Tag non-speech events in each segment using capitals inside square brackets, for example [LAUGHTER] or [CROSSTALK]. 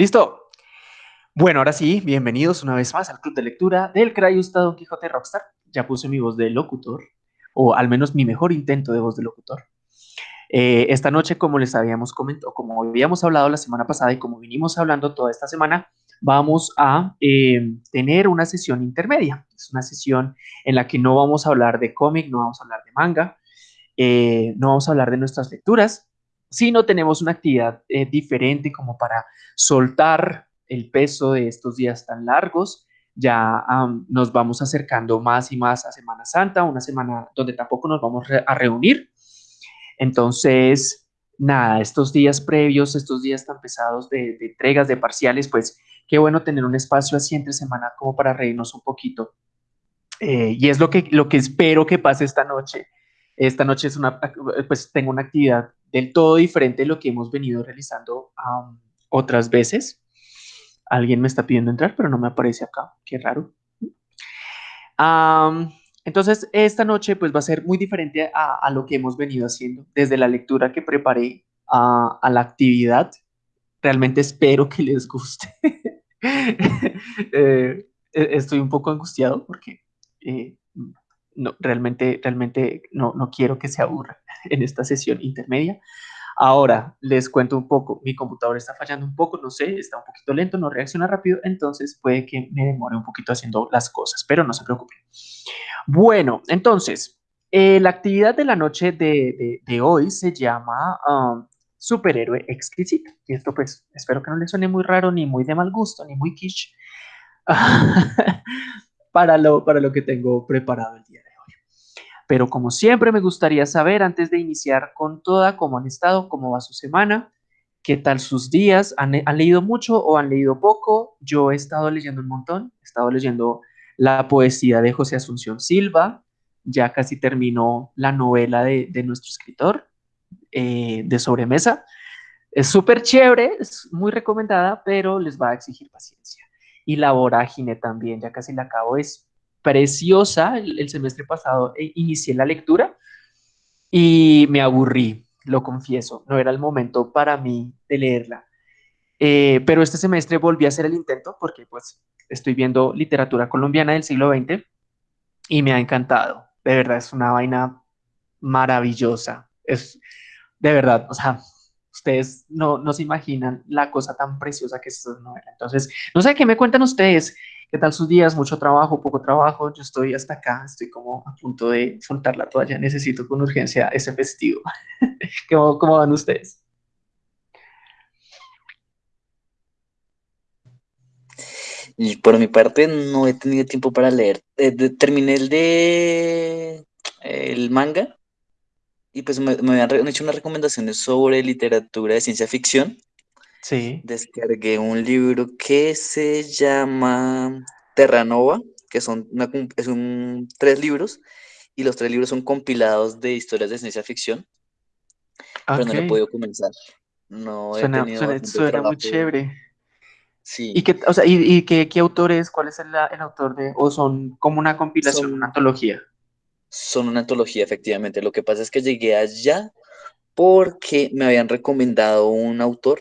Listo. Bueno, ahora sí, bienvenidos una vez más al club de lectura del Crayusta Don Quijote Rockstar. Ya puse mi voz de locutor, o al menos mi mejor intento de voz de locutor. Eh, esta noche, como les habíamos comentado, como habíamos hablado la semana pasada y como vinimos hablando toda esta semana, vamos a eh, tener una sesión intermedia. Es una sesión en la que no vamos a hablar de cómic, no vamos a hablar de manga, eh, no vamos a hablar de nuestras lecturas, sino tenemos una actividad diferente como para soltar el peso de estos días tan largos. Ya nos vamos acercando más y más a Semana Santa, una semana donde tampoco nos vamos a reunir. Entonces, nada, estos días previos, estos días tan pesados de, entregas, de parciales, pues qué bueno tener un espacio así entre semana como para reírnos un poquito. Eh, y es lo que, lo que espero que pase esta noche. Esta noche es una, pues tengo una actividad del todo diferente de lo que hemos venido realizando otras veces. Alguien me está pidiendo entrar, pero no me aparece acá. Qué raro. entonces, esta noche pues va a ser muy diferente a, lo que hemos venido haciendo. Desde la lectura que preparé a, la actividad, realmente espero que les guste. [LAUGHS] Eh, e, estoy un poco angustiado porque eh, no, realmente, realmente no, no quiero que se aburra [LAUGHS] en esta sesión intermedia. Ahora les cuento un poco, mi computador está fallando un poco, no sé, está un poquito lento, no reacciona rápido, entonces puede que me demore un poquito haciendo las cosas, pero no se preocupen. Bueno, entonces, eh, la actividad de la noche de, hoy se llama um, Superhéroe Exquisito. Y esto pues espero que no le suene muy raro, ni muy de mal gusto, ni muy quiche [LAUGHS] para, lo, para lo que tengo preparado el día de pero como siempre me gustaría saber antes de iniciar con toda cómo han estado, cómo va su semana, qué tal sus días, ¿Han, leído mucho o han leído poco. Yo he estado leyendo un montón, he estado leyendo la poesía de José Asunción Silva, ya casi terminó la novela de, nuestro escritor eh, de sobremesa. Es súper chévere, es muy recomendada, pero les va a exigir paciencia. Y la vorágine también, ya casi la acabo, es preciosa. El, semestre pasado eh, inicié la lectura y me aburrí, lo confieso. No era el momento para mí de leerla. Eh, pero este semestre volví a hacer el intento porque pues estoy viendo literatura colombiana del siglo XX y me ha encantado. De verdad, es una vaina maravillosa. Es de verdad, o sea, ustedes no, no se imaginan la cosa tan preciosa que es esta novela. Entonces, no sé qué me cuentan ustedes. ¿Qué tal sus días? ¿Mucho trabajo? ¿Poco trabajo? Yo estoy hasta acá, estoy como a punto de soltar la toalla. Necesito con urgencia ese festivo. [LAUGHS] ¿Cómo, ¿Cómo, van ustedes? Por mi parte no he tenido tiempo para leer. Eh, terminé el de el manga y pues me, me habían hecho unas recomendaciones sobre literatura de ciencia ficción Sí. Descargué un libro que se llama Terranova, que son, es un, tres libros, y los tres libros son compilados de historias de ciencia ficción, pero no lo he podido comenzar. No suena, suena, muy chévere. Sí. ¿Y, qué, o sea, y, qué, qué, autor es? ¿Cuál es el, el, autor de? ¿O son como una compilación, una antología? Son una antología, efectivamente. Lo que pasa es que llegué allá porque me habían recomendado un autor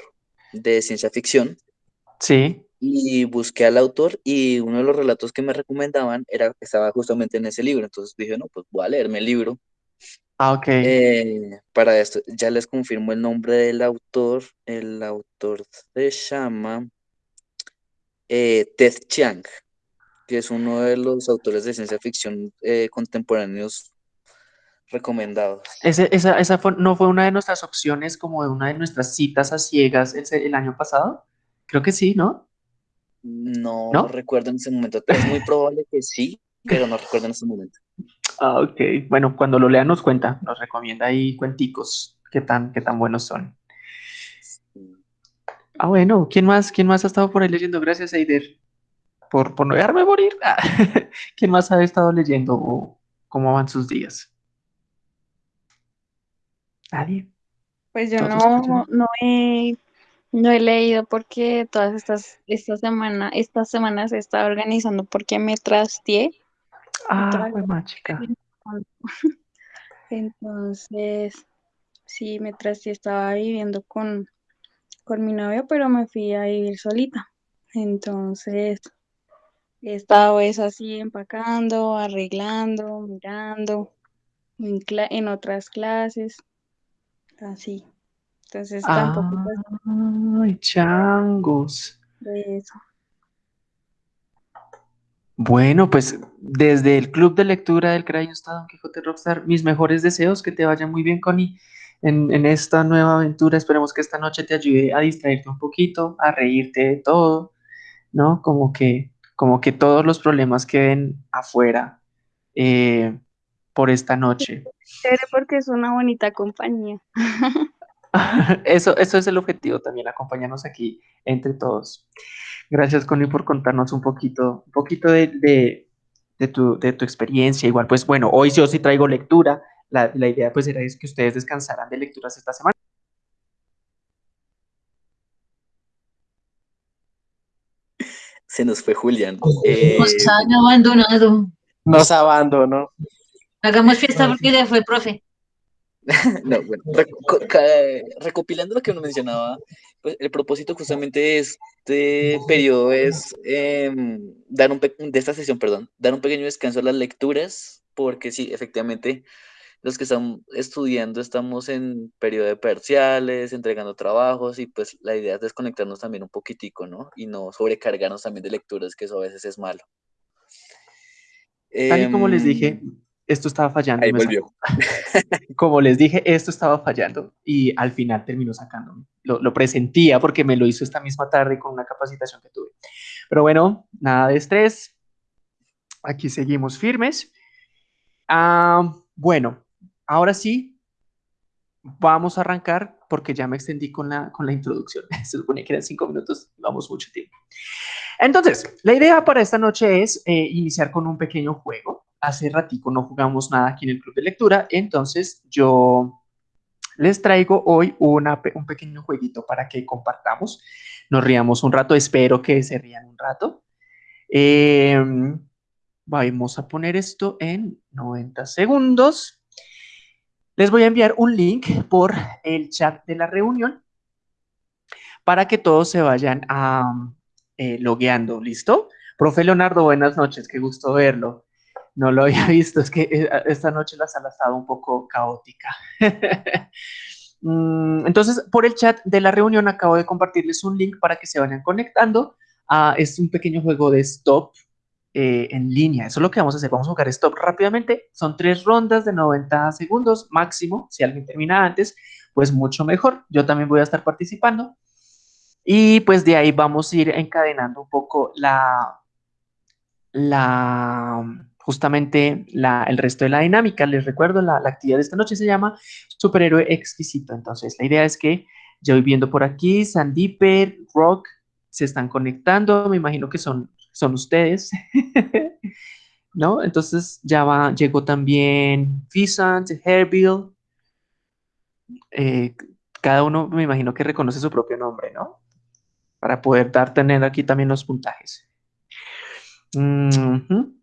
de ciencia ficción. Sí. Y busqué al autor y uno de los relatos que me recomendaban era, estaba justamente en ese libro. Entonces dije, no, pues voy a leerme el libro. Ah, ok. Eh, para esto, ya les confirmo el nombre del autor. El autor se llama eh, Ted Chiang, que es uno de los autores de ciencia ficción eh, contemporáneos recomendados. Ese, esa, esa no fue una de nuestras opciones, como de una de nuestras citas a ciegas el, el año pasado. Creo que sí, ¿no? No, ¿No? recuerdo en ese momento. Es muy probable que sí, pero no recuerdo en ese momento. [LAUGHS] Ah, ok. Bueno, cuando lo lean nos cuenta, nos recomienda ahí cuenticos, qué tan, qué tan buenos son. Ah, bueno, ¿quién más, quién más ha estado por ahí leyendo? Gracias, Eider, por, por no dejarme morir. [LAUGHS] ¿Quién más ha estado leyendo o cómo van sus días? Nadie. Pues yo no, no, he, no he leído porque todas estas, esta semana, estas semanas he estado organizando porque me trasteé. Ah, pues chica. [LAUGHS] Entonces, sí, me trasteé, estaba viviendo con, con mi novio, pero me fui a vivir solita. Entonces, he estado es así empacando, arreglando, mirando en, cla- en otras clases, así. Entonces, tampoco pues, Ay, changos. de eso. Bueno, pues desde el club de lectura del Crayon está Don Quijote Rockstar, mis mejores deseos, que te vaya muy bien, Connie, en, en esta nueva aventura. Esperemos que esta noche te ayude a distraerte un poquito, a reírte de todo, ¿no? Como que, como que todos los problemas queden afuera eh, por esta noche. [LAUGHS] Porque es una bonita compañía. [LAUGHS] Eso, eso es el objetivo también, acompañarnos aquí entre todos. Gracias, Connie, por contarnos un poquito, un poquito de, de, de tu, de tu experiencia. Igual, pues bueno, hoy yo sí traigo lectura. La, la idea pues era es que ustedes descansaran de lecturas esta semana. Se nos fue Julián. Eh, Nos han abandonado. Nos abandonó. Hagamos fiesta porque ya fue profe. [LAUGHS] no, bueno, reco- recopilando lo que uno mencionaba, pues el propósito justamente de este periodo es em, dar un pe- de esta sesión, perdón, dar un pequeño descanso a las lecturas, porque sí, efectivamente, los que están estudiando estamos en periodo de parciales, entregando trabajos, y pues la idea es desconectarnos también un poquitico, ¿no? Y no sobrecargarnos también de lecturas, que eso a veces es malo. Tal y como les Em, dije, esto estaba fallando. Ahí volvió. [LAUGHS] Como les dije, esto estaba fallando y al final terminó sacándome. Lo, lo presentía porque me lo hizo esta misma tarde con una capacitación que tuve. Pero bueno, nada de estrés. Aquí seguimos firmes. Ah, bueno, ahora sí, vamos a arrancar porque ya me extendí con la, con la introducción. [LAUGHS] Se supone que eran cinco minutos, vamos mucho tiempo. Entonces, la idea para esta noche es eh, iniciar con un pequeño juego. Hace ratico no jugamos nada aquí en el club de lectura, entonces yo les traigo hoy un pequeño jueguito para que compartamos, nos riamos un rato, espero que se rían un rato. Eh, vamos a poner esto en 90 segundos. Les voy a enviar un link por el chat de la reunión para que todos se vayan a, eh, logueando, ¿listo? Profe Leonardo, buenas noches, qué gusto verlo. No lo había [LAUGHS] visto, es que eh, esta noche la sala estaba un poco caótica. [LAUGHS] Mm, Entonces, por el chat de la reunión acabo de compartirles un link para que se vayan conectando. a es un pequeño juego de stop eh, en línea. Eso es lo que vamos a hacer. Vamos a jugar stop rápidamente. Son tres rondas de 90 segundos máximo. Si alguien termina antes, pues mucho mejor. Yo también voy a estar participando. Y pues de ahí vamos a ir encadenando un poco la, la justamente el resto de la dinámica. Les recuerdo, la, la actividad de esta noche se llama Superhéroe Exquisito. Entonces, la idea es que ya voy viendo por aquí, Sandiper, Rock, se están conectando, me imagino que son, son ustedes, [LAUGHS] ¿no? Entonces ya va, llegó también Fisant, Herbill, eh, cada uno me imagino que reconoce su propio nombre, ¿no? Para poder dar, tener aquí también los puntajes. Ujú.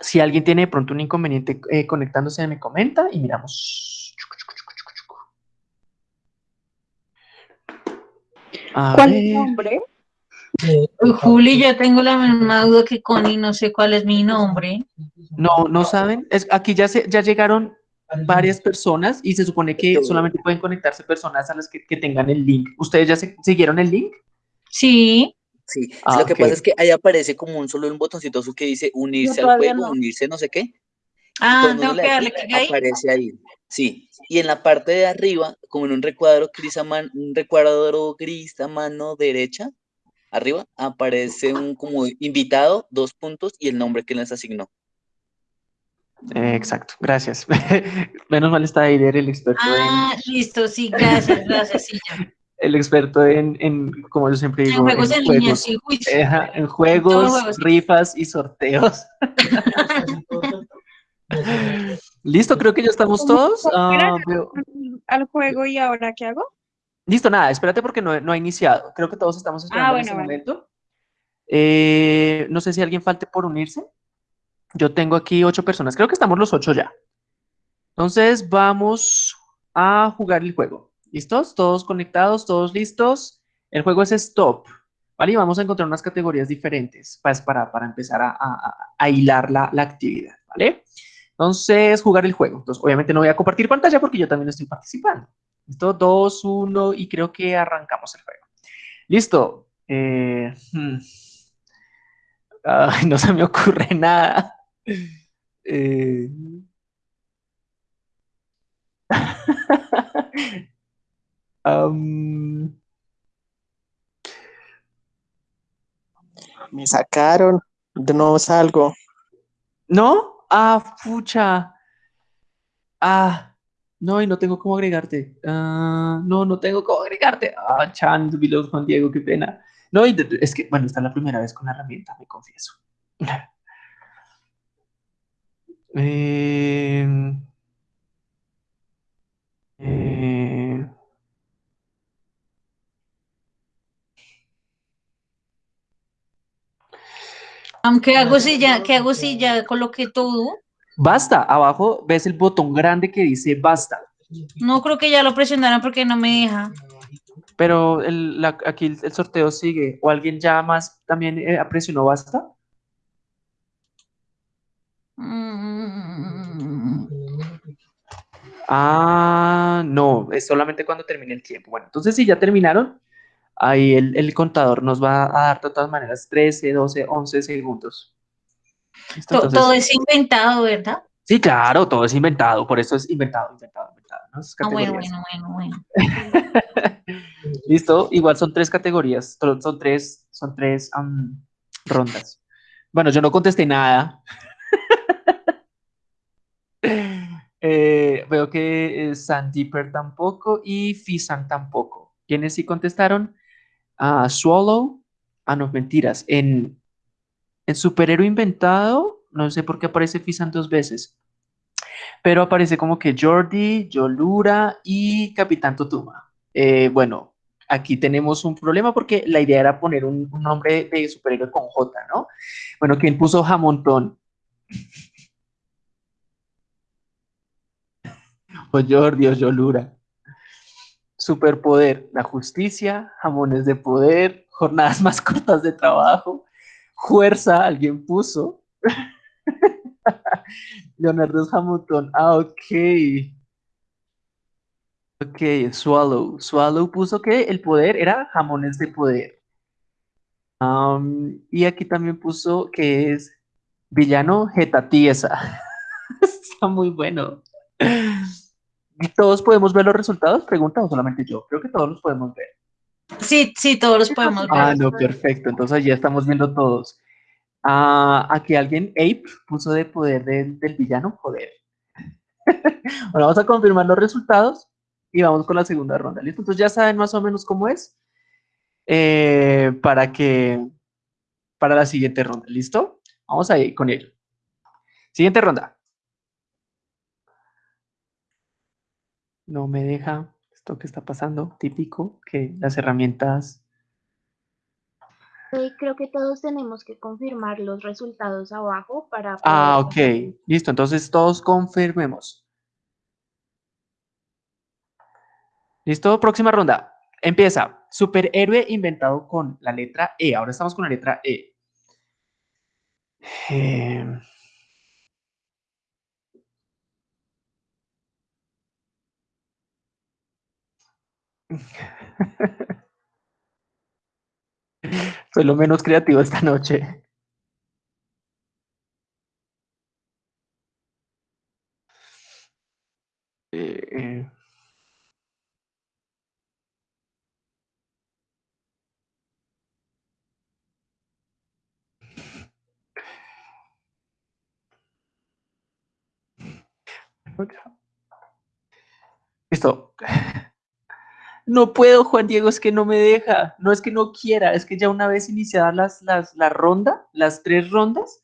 Si alguien tiene de pronto un inconveniente eh, conectándose, me comenta y miramos. A ¿Cuál es el ver. nombre? Uy, Juli, yo tengo la misma duda que Connie, no sé cuál es mi nombre. No, no saben. Es, aquí ya, se, ya llegaron varias personas y se supone que solamente pueden conectarse personas a las que, que tengan el link. ¿Ustedes ya se, siguieron el link? Sí, Sí, Ah, lo que pasa es que ahí aparece como un solo un botoncito azul que dice unirse al juego, no. unirse no sé qué. Ah, tengo que darle clic, ahí. aparece ahí. Sí, y en la parte de arriba, como en un recuadro gris a man- un recuadro gris a mano derecha, arriba, aparece un como invitado, dos puntos y el nombre que les asignó. Eh, exacto, gracias. [LAUGHS] Menos mal está Aider, el experto Ah, listo, sí, gracias, gracias, sí, ya. En, el experto en, en, como yo siempre En digo, juegos en juegos. sí, uy, Eh, ajá, en juegos, juegos. rifas y sorteos. [LAUGHS] Listo, creo que ya estamos todos. Ah, veo- Al juego y ahora qué hago? Listo, nada, espérate porque no, no ha iniciado. Creo que todos estamos esperando en bueno, este momento. Eh, no sé si alguien falte por unirse. Yo tengo aquí ocho personas. Creo que estamos los ocho ya. Entonces vamos a jugar el juego. ¿Listos? Todos conectados, todos listos. El juego es Stop, ¿vale? Y vamos a encontrar unas categorías diferentes pues, para, para empezar a, a, hilar la, la, actividad, ¿vale? Entonces, jugar el juego. Entonces, obviamente no voy a compartir pantalla porque yo también estoy participando. Listo, dos, uno, y creo que arrancamos el juego. Listo. Eh, hmm. no se me ocurre nada. Eh... [LAUGHS] Me sacaron, nuevo salgo. ¿No? Ah, pucha. Ah, no, y no tengo cómo agregarte. Ah, no, no tengo cómo agregarte. Ah, Chan, Juan Diego, qué pena. No, es que, bueno, esta es la primera vez con la herramienta, me confieso. eh, [LAUGHS] eh, ¿Qué hago si ya, qué hago si ya coloqué todo? Basta, abajo ves el botón grande que dice basta. No creo que ya lo presionaron porque no me deja. Pero el, aquí el, sorteo sigue. ¿O alguien ya más también eh, presionó basta? Mm. Ah, no, es solamente cuando termine el tiempo. Bueno, entonces si ya terminaron, ahí el, contador nos va a dar de todas maneras 13, 12, 11 segundos. todo es inventado, ¿verdad? Sí, claro, todo es inventado, por eso es inventado, inventado, inventado. Ah, bueno, bueno, bueno, bueno. [LAUGHS] Listo, igual son tres categorías, son tres, son tres rondas. Bueno, yo no contesté nada. [LAUGHS] Eh, veo que eh, Sandeeper tampoco y Fisan tampoco. ¿Quiénes sí contestaron? A Swallow. Ah, no, mentiras. En, en Superhéroe Inventado, no sé por qué aparece Fisan dos veces. Pero aparece como que Jordi, Yolura y Capitán Totuma. Eh, bueno, aquí tenemos un problema porque la idea era poner un, nombre de superhéroe con J, ¿no? Bueno, ¿quién puso Jamontón? [LAUGHS] O Jordi o Yolura. Superpoder, la justicia, jamones de poder, jornadas [LAUGHS] más cortas de trabajo, fuerza, alguien puso. [LAUGHS] Leonardo Hamilton, ah, ok. Ok, Swallow. Swallow puso que el poder era jamones de poder. y aquí también puso que es villano Getatiesa. [LAUGHS] Está muy bueno. ¿Todos podemos ver los resultados? Pregunta o solamente yo. Creo que todos los podemos ver. Sí, sí, todos los podemos ver. Ah, no, perfecto. Entonces ya estamos viendo todos. Ah, aquí alguien, Ape, puso de poder del, villano. Joder. [LAUGHS] bueno, vamos a confirmar los resultados y vamos con la segunda ronda. ¿Listo? Entonces ya saben más o menos cómo es eh, para que para la siguiente ronda. ¿Listo? Vamos a ir con ello. Siguiente ronda. No me deja esto que está pasando, típico, que las herramientas... creo que todos tenemos que confirmar los resultados abajo para... Ah, ok, listo, entonces todos confirmemos. Listo, próxima ronda. Empieza. Superhéroe inventado con la letra E. Ahora estamos con la letra E. Eh... Soy lo menos creativo esta noche. Eh, eh. Listo. No puedo, Juan Diego, es que no me deja. No es que no quiera, es que ya una vez iniciadas las, las, la ronda, las tres rondas,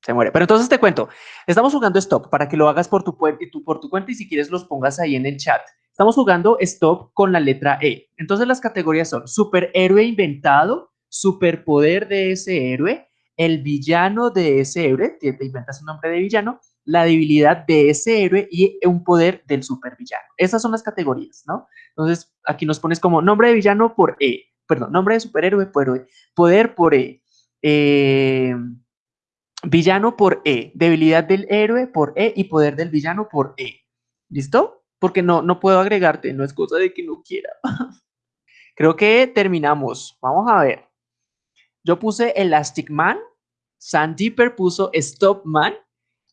se muere. Pero entonces te cuento, estamos jugando Stop para que lo hagas por tu, por tu cuenta y si quieres los pongas ahí en el chat. Estamos jugando Stop con la letra E. Entonces las categorías son superhéroe inventado, superpoder de ese héroe, el villano de ese héroe, te inventas un nombre de villano, la debilidad de ese héroe y un poder del supervillano. Esas son las categorías, ¿no? Entonces, aquí nos pones como nombre de villano por E, perdón, nombre de superhéroe por E, poder por E, eh, villano por E, debilidad del héroe por E y poder del villano por E. ¿Listo? Porque no, no puedo agregarte, no es cosa de que no quiera. [LAUGHS] Creo que terminamos. Vamos a ver. Yo puse Elastic Man, Sandeeper puso Stop Man,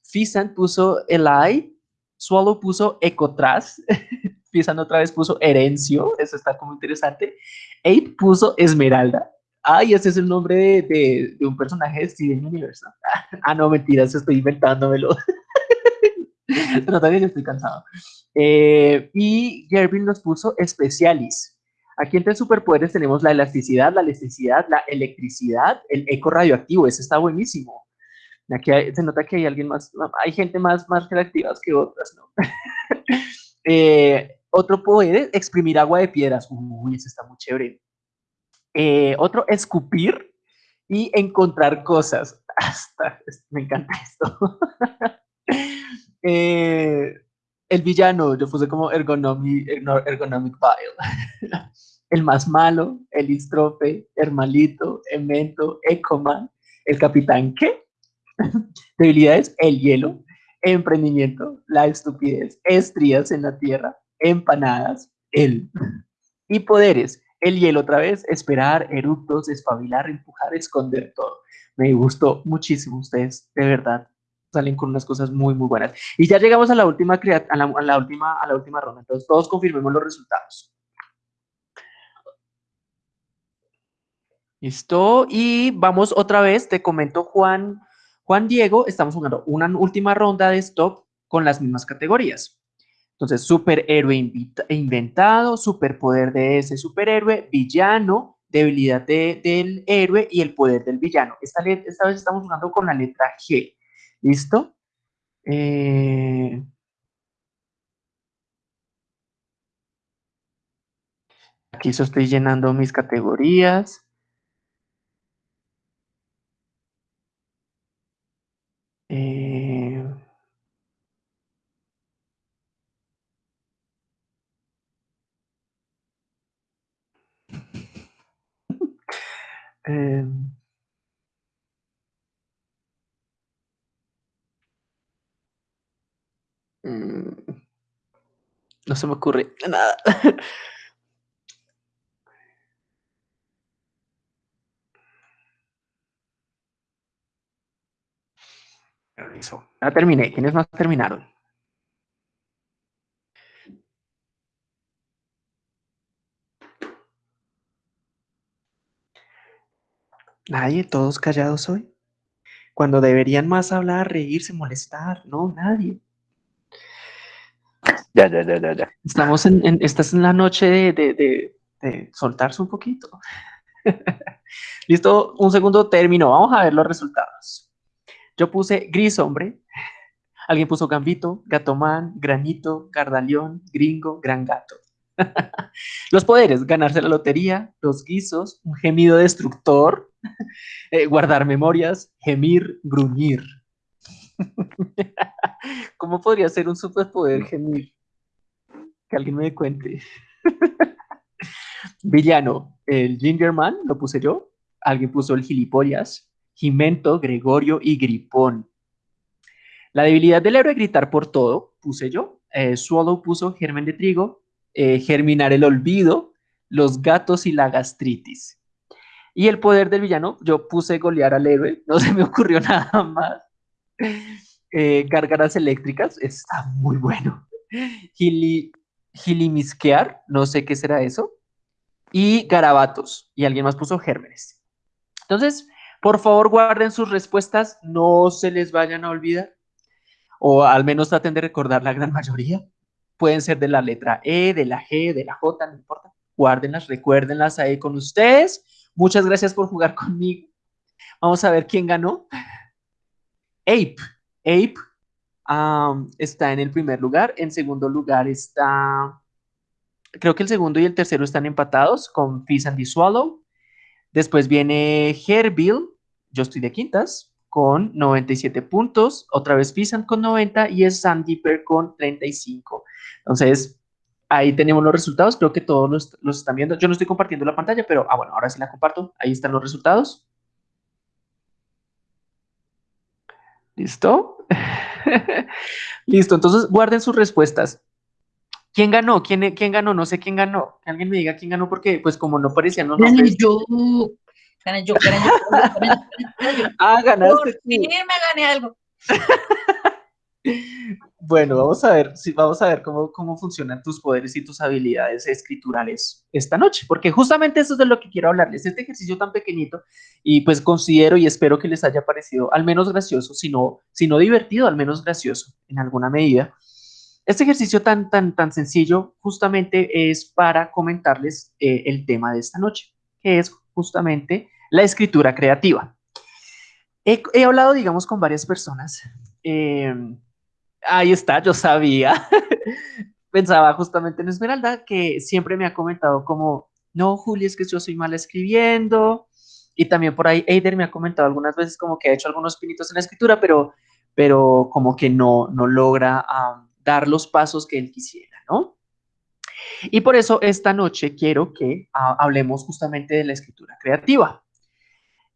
Fisan puso Eli, Swallow puso Ecotras, [LAUGHS] Fisan otra vez puso Herencio, eso está como interesante. Ape puso Esmeralda. Ay, ese es el nombre de, de, un personaje de Steven Universe. [LAUGHS] ah, no, mentiras, estoy inventándomelo. [LAUGHS] Pero todavía estoy cansado. Eh, y Gervin nos puso Specialis. Aquí entre superpoderes tenemos la elasticidad, la electricidad, la electricidad, el eco radioactivo, ese está buenísimo. Aquí se nota que hay alguien más, hay gente más, más que otras, ¿no? [LAUGHS] Eh, otro poder, exprimir agua de piedras. Uy, ese está muy chévere. Eh, otro, escupir y encontrar cosas. [LAUGHS] Hasta, me encanta esto. [LAUGHS] Eh, el villano, yo puse como ergonomic, ergonomic el más malo, el istrofe, Hermalito, Emento, Ecoman, el capitán, ¿qué? [LAUGHS] Debilidades, el hielo, emprendimiento, la estupidez, estrías en la tierra, empanadas, el. [LAUGHS] Y poderes, el hielo otra vez, esperar, eructos, espabilar, empujar, esconder todo. Me gustó muchísimo ustedes, de verdad salen con unas cosas muy, muy buenas. Y ya llegamos a la última, a la, última, a la última ronda. Entonces, todos confirmemos los resultados. Listo. Y vamos otra vez, te comento Juan, Juan Diego, estamos jugando una última ronda de stop con las mismas categorías. Entonces, superhéroe inventado, superpoder de ese superhéroe, villano, debilidad del héroe y el poder del villano. Esta, vez estamos jugando con la letra G. ¿Listo? Eh, aquí yo estoy llenando mis categorías. Em, Mm, no se me ocurre nada. Ya terminé. ¿Quiénes más terminaron? Nadie, todos callados hoy. Cuando deberían más hablar, reírse, molestar. No, nadie. Ya, ya, ya, ya, ya. Estamos en, en estás en la noche de, de, de, soltarse un poquito. [LAUGHS] Listo, un segundo término. Vamos a ver los resultados. Yo puse gris hombre. Alguien puso gambito, gatomán, granito, gardalión, gringo, gran gato. [LAUGHS] los poderes, ganarse la lotería, los guisos, un gemido destructor, eh, guardar memorias, gemir, gruñir. [LAUGHS] ¿Cómo podría ser un superpoder gemir? Que alguien me cuente. [LAUGHS] Villano, el Gingerman, lo puse yo. Alguien puso el gilipollas, Jimento, Gregorio y Gripón. La debilidad del héroe gritar por todo, puse yo. Eh, puso germen de trigo, eh, germinar el olvido, los gatos y la gastritis. Y el poder del villano, yo puse golear al héroe, no se me ocurrió [LAUGHS] nada más. Eh, eléctricas, está muy bueno. Gili, gilimisquear, no sé qué será eso. Y garabatos, y alguien más puso gérmenes. Entonces, por favor, guarden sus respuestas, no se les vayan a olvidar, o al menos traten de recordar la gran mayoría. Pueden ser de la letra E, de la G, de la J, no importa. Guárdenlas, recuérdenlas ahí con ustedes. Muchas gracias por jugar conmigo. Vamos a ver quién ganó. Ape. Ape está en el primer lugar. En segundo lugar está, creo que el segundo y el tercero están empatados con Fizz and Swallow. Después viene Herbill, yo estoy de quintas. con 97 puntos, otra vez Pisan con 90 y es Sandeeper con 35. Entonces, ahí tenemos los resultados, creo que todos los, los, están viendo. Yo no estoy compartiendo la pantalla, pero, ah, bueno, ahora sí la comparto. Ahí están los resultados. ¿Listo? [LAUGHS] Listo, entonces guarden sus respuestas. ¿Quién ganó? ¿Quién, ¿Quién ganó? No sé quién ganó. Que alguien me diga quién ganó porque, pues, como no parecían los Gané yo. Gané yo, gané yo. gané yo. [LAUGHS] Ah, ganaste. Por fin me gané algo. [LAUGHS] Bueno, vamos a ver, sí, vamos a ver cómo, cómo funcionan tus poderes y tus habilidades escriturales esta noche, porque justamente eso es de lo que quiero hablarles, este ejercicio tan pequeñito, y pues considero y espero que les haya parecido al menos gracioso, si no, si no divertido, al menos gracioso en alguna medida. Este ejercicio tan, tan, tan sencillo justamente es para comentarles eh, el tema de esta noche, que es justamente la escritura creativa. He, hablado, digamos, con varias personas. Eh, ahí está, yo sabía. [LAUGHS] Pensaba justamente en Esmeralda, que siempre me ha comentado como, no, Juli, es que yo soy mal escribiendo. Y también por ahí Eider me ha comentado algunas veces como que ha hecho algunos pinitos en la escritura, pero, pero como que no, no logra dar los pasos que él quisiera, ¿no? Y por eso esta noche quiero que uh, hablemos justamente de la escritura creativa.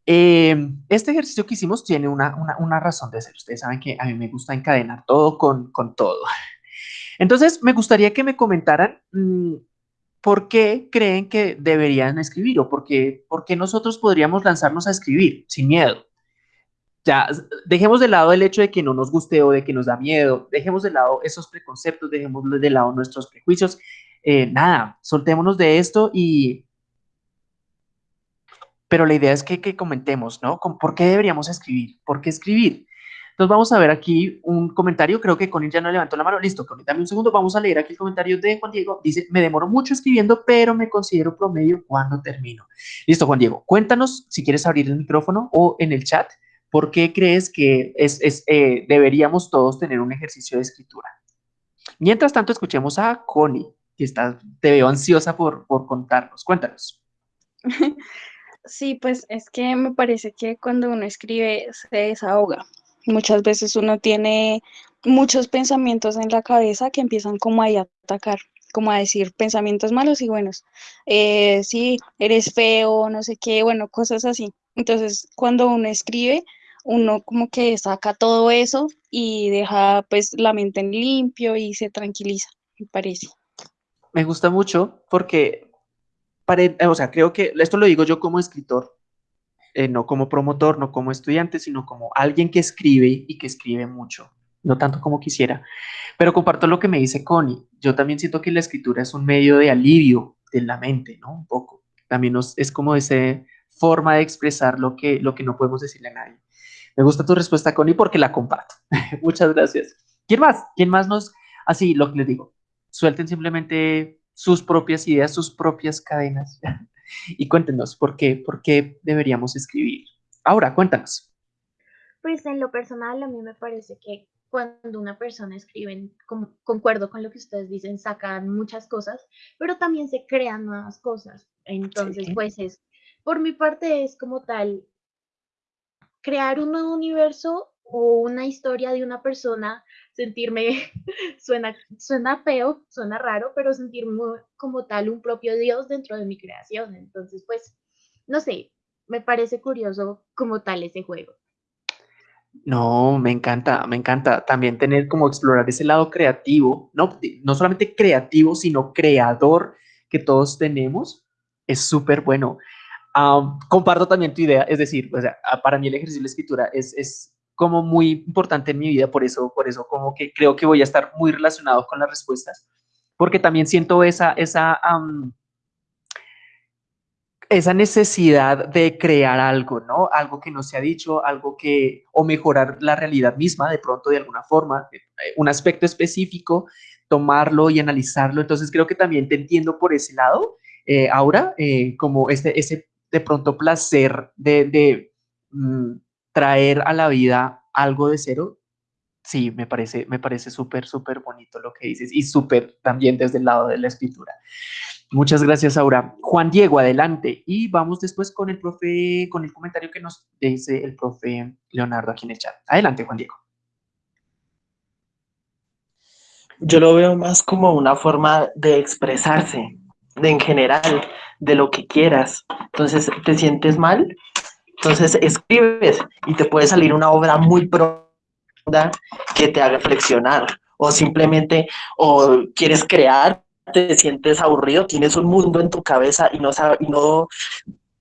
Eh, este ejercicio que hicimos tiene una, una, razón de ser. Ustedes saben que a mí me gusta encadenar todo con, con todo. Entonces, me gustaría que me comentaran mmm, por qué creen que deberían escribir o por qué nosotros podríamos lanzarnos a escribir sin miedo. Ya, dejemos de lado el hecho de que no nos guste o de que nos da miedo, dejemos de lado esos preconceptos, dejemos de lado nuestros prejuicios. Eh, nada, soltémonos de esto y, pero la idea es que, que comentemos, ¿no? ¿Por qué deberíamos escribir? ¿Por qué escribir? Entonces vamos a ver aquí un comentario, creo que Connie ya no levantó la mano, listo, Connie, dame un segundo, vamos a leer aquí el comentario de Juan Diego, dice, me demoro mucho escribiendo, pero me considero promedio cuando termino. Listo, Juan Diego, cuéntanos si quieres abrir el micrófono o en el chat, ¿por qué crees que es, es eh, deberíamos todos tener un ejercicio de escritura? Mientras tanto, escuchemos a Connie, que está, te veo ansiosa por, por contarnos, cuéntanos. [LAUGHS] Sí, pues es que me parece que cuando uno escribe se desahoga. Muchas veces uno tiene muchos pensamientos en la cabeza que empiezan como a atacar, como a decir pensamientos malos y buenos. Eh, sí, eres feo, no sé qué, bueno, cosas así. Entonces, cuando uno escribe, uno como que saca todo eso y deja pues la mente en limpio y se tranquiliza, me parece. Me gusta mucho porque o sea, creo que esto lo digo yo como escritor, eh, no como promotor, no como estudiante, sino como alguien que escribe y que escribe mucho, no tanto como quisiera. Pero comparto lo que me dice Connie. Yo también siento que la escritura es un medio de alivio de la mente, ¿no? Un poco. También es como esa forma de expresar lo que, lo que no podemos decirle a nadie. Me gusta tu respuesta, Connie, porque la comparto. [LAUGHS] Muchas gracias. ¿Quién más? ¿Quién más nos, así lo que les digo? Suelten simplemente sus propias ideas, sus propias cadenas. [LAUGHS] y cuéntenos, ¿por qué, ¿por qué deberíamos escribir? Ahora, cuéntanos. Pues en lo personal, a mí me parece que cuando una persona escribe, con, concuerdo con lo que ustedes dicen, sacan muchas cosas, pero también se crean nuevas cosas. Entonces, sí. pues es, por mi parte, es como tal, crear un nuevo universo o una historia de una persona sentirme, [LAUGHS] suena, suena feo, suena raro, pero sentirme como tal un propio Dios dentro de mi creación. Entonces, pues, no sé, me parece curioso como tal ese juego. No, me encanta, me encanta también tener como explorar ese lado creativo, no, no solamente creativo, sino creador que todos tenemos, es súper bueno. Um, comparto también tu idea, es decir, o sea, para mí el ejercicio de la escritura es, es como muy importante en mi vida, por eso, por eso como que creo que voy a estar muy relacionado con las respuestas, porque también siento esa, esa, um, esa necesidad de crear algo, ¿no? Algo que no se ha dicho, algo que, o mejorar la realidad misma de pronto de alguna forma, un aspecto específico, tomarlo y analizarlo. Entonces creo que también te entiendo por ese lado, eh, ahora, eh, como ese, ese de pronto placer de, de mm, traer a la vida algo de cero, sí, me parece, me parece súper, súper bonito lo que dices y súper también desde el lado de la escritura. Muchas gracias, Aura. Juan Diego, adelante. Y vamos después con el profe, con el comentario que nos dice el profe Leonardo aquí en el chat. Adelante, Juan Diego. Yo lo veo más como una forma de expresarse, de en general, de lo que quieras. Entonces, ¿te sientes mal? Entonces escribes y te puede salir una obra muy profunda que te haga reflexionar. O simplemente, o quieres crear, te sientes aburrido, tienes un mundo en tu cabeza y no, y no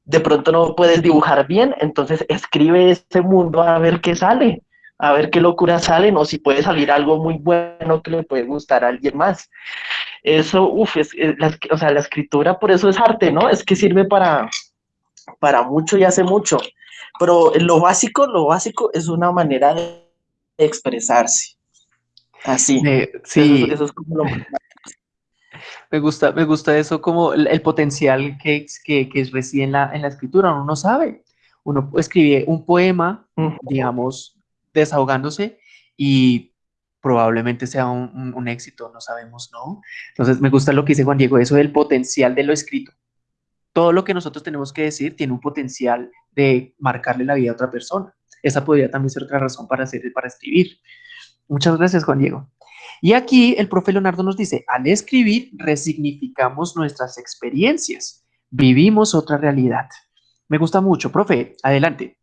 de pronto no puedes dibujar bien, entonces escribe ese mundo a ver qué sale a ver qué locuras salen o si puede salir algo muy bueno que le puede gustar a alguien más. Eso, uff, es, la, o sea, la escritura por eso es arte, ¿no? Es que sirve para, para mucho y hace mucho. Pero lo básico, lo básico es una manera de expresarse. Así. sí. Eso, es como lo me gusta, me gusta eso como el, potencial que, que, que reside en la, en la escritura. Uno no sabe. Uno escribe un poema, digamos, desahogándose y probablemente sea un, éxito, no sabemos, ¿no? Entonces me gusta lo que dice Juan Diego, eso del potencial de lo escrito. Todo lo que nosotros tenemos que decir tiene un potencial de marcarle la vida a otra persona. Esa podría también ser otra razón para, hacer, para escribir. Muchas gracias, Juan Diego. Y aquí el profe Leonardo nos dice, al escribir resignificamos nuestras experiencias, vivimos otra realidad. Me gusta mucho, profe, adelante.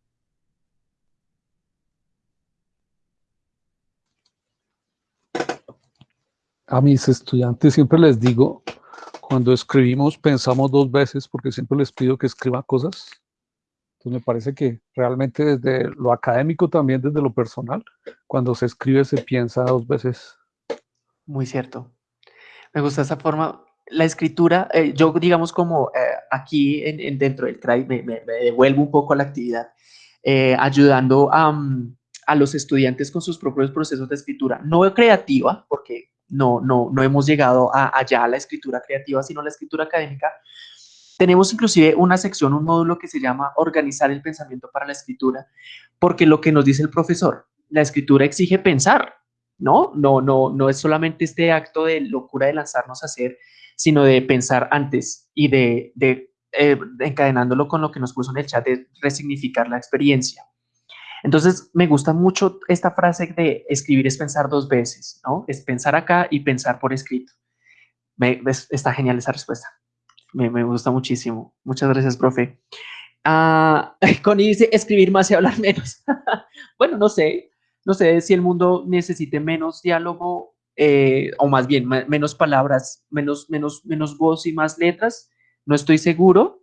a mis estudiantes siempre les digo, cuando escribimos pensamos dos veces porque siempre les pido que escriban cosas. Entonces me parece que realmente desde lo académico también desde lo personal, cuando se escribe se piensa dos veces. Muy cierto. Me gusta esa forma. La escritura, eh, yo digamos como eh, aquí en, dentro del CRAI me, devuelvo un poco a la actividad, eh, ayudando a, a los estudiantes con sus propios procesos de escritura, no creativa, porque no, no, no hemos llegado a, allá a la escritura creativa, sino a la escritura académica. Tenemos inclusive una sección, un módulo que se llama Organizar el pensamiento para la escritura, porque lo que nos dice el profesor, la escritura exige pensar, ¿no? No, no, no es solamente este acto de locura de lanzarnos a hacer, sino de pensar antes y de, de eh, encadenándolo con lo que nos puso en el chat, de resignificar la experiencia. Entonces, me gusta mucho esta frase de escribir es pensar dos veces, ¿no? Es pensar acá y pensar por escrito. Me, está genial esa respuesta. Me, gusta muchísimo. Muchas gracias, profe. Ah, [LAUGHS] Connie dice escribir más y hablar menos. [LAUGHS] bueno, no sé. No sé si el mundo necesite menos diálogo eh, o más bien menos palabras, menos, menos, menos voz y más letras. No estoy seguro,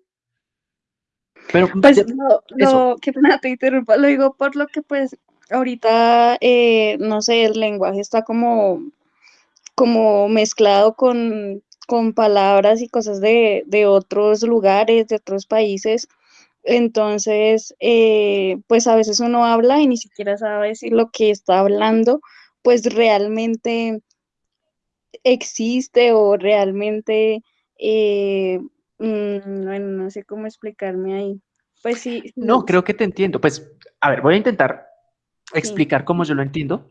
pero pues no, no, qué pena te interrumpa, lo digo por lo que pues ahorita, eh, no sé, el lenguaje está como, como mezclado con, palabras y cosas de, otros lugares, de otros países. Entonces, eh, pues a veces uno habla y ni siquiera sabe decir lo que está hablando, pues realmente existe o realmente eh, Mm, bueno, no sé cómo explicarme ahí. Pues sí. No, creo que te entiendo. Pues, a ver, voy a intentar explicar cómo yo lo entiendo.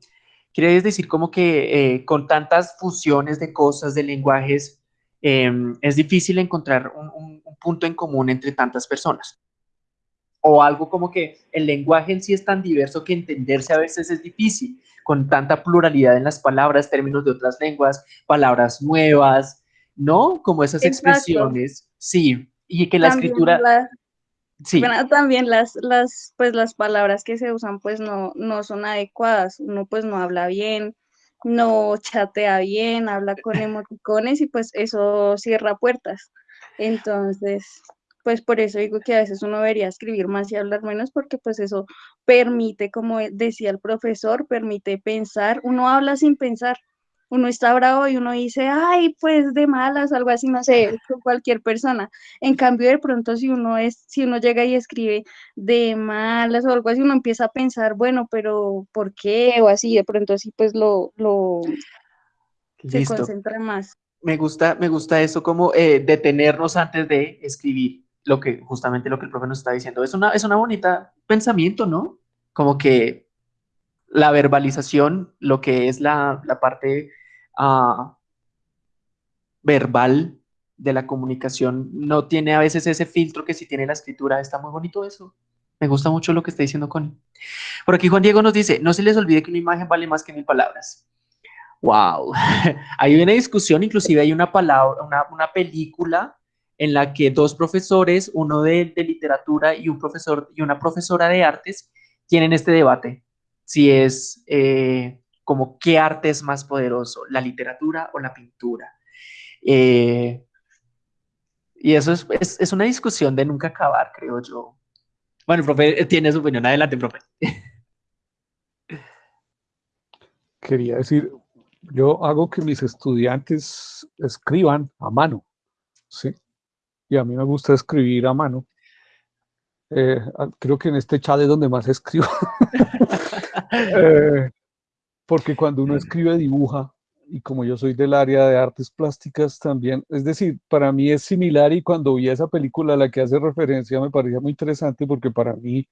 Quiere decir como que eh, con tantas fusiones de cosas, de lenguajes, em, es difícil encontrar un, punto en común entre tantas personas. O algo como que el lenguaje en sí es tan diverso que entenderse a veces es difícil, con tanta pluralidad en las palabras, términos de otras lenguas, palabras nuevas, ¿no? Como esas expresiones Sí, y que la escritura... sí. Bueno, también las, las, pues las palabras que se usan pues no, no son adecuadas, uno pues no habla bien, no chatea bien, habla con [LAUGHS] emoticones y pues eso cierra puertas. Entonces, pues por eso digo que a veces uno debería escribir más y hablar menos porque pues eso permite, como decía el profesor, permite pensar, uno habla sin pensar, uno está bravo y uno dice, ay, pues de malas, algo así, no sé, con cualquier persona. En cambio, de pronto, si uno es, si uno llega y escribe de malas o algo así, uno empieza a pensar, bueno, pero ¿por qué? O así, de pronto así, pues lo, lo se concentra más. Me gusta, me gusta eso como eh, detenernos antes de escribir lo que, justamente lo que el profe nos está diciendo. Es una, es una bonita pensamiento, ¿no? Como que la verbalización, lo que es la, la parte verbal de la comunicación no tiene a veces ese filtro que si tiene la escritura. Está muy bonito eso. Me gusta mucho lo que está diciendo Connie. Por aquí Juan Diego nos dice, no se les olvide que una imagen vale más que mil palabras. Wow. [LAUGHS] hay una discusión, inclusive hay una palabra, una, una película en la que dos profesores, uno de, de, literatura y un profesor y una profesora de artes, tienen este debate. Si es eh, como qué arte es más poderoso, la literatura o la pintura. Eh, y eso es, es, es, una discusión de nunca acabar, creo yo. Bueno, el profe tiene su opinión. Adelante, profe. Quería decir, yo hago que mis estudiantes escriban a mano, ¿sí? Y a mí me gusta escribir a mano. Eh, creo que en este chat es donde más escribo. [LAUGHS] eh, porque cuando uno escribe, dibuja, y como yo soy del área de artes plásticas también, es decir, para mí es similar y cuando vi esa película a la que hace referencia me parecía muy interesante porque para mí